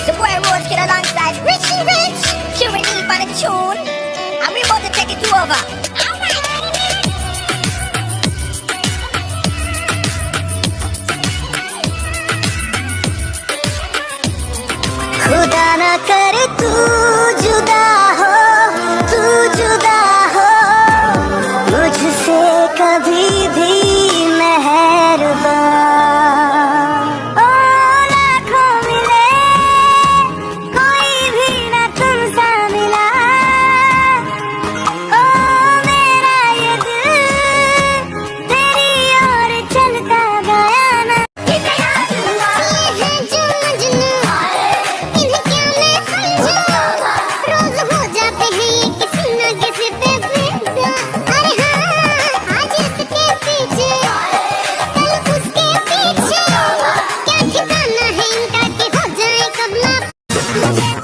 It's the boy Roadkill alongside Richie Rich, Tyranny by the tune, and we about to take it to over. Oh.